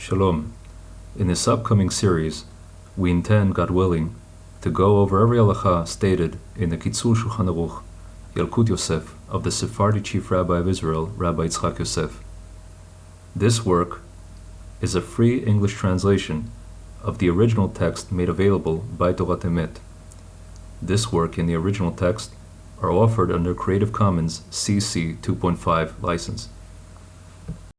Shalom. In this upcoming series, we intend, God willing, to go over every halacha stated in the Kitzur Shulchan Aruch, Yalkut Yosef, of the Sephardi chief rabbi of Israel, Rabbi Yitzchak Yosef. This work is a free English translation of the original text made available by Torat Emet. This work and the original text are offered under Creative Commons CC 2.5 license.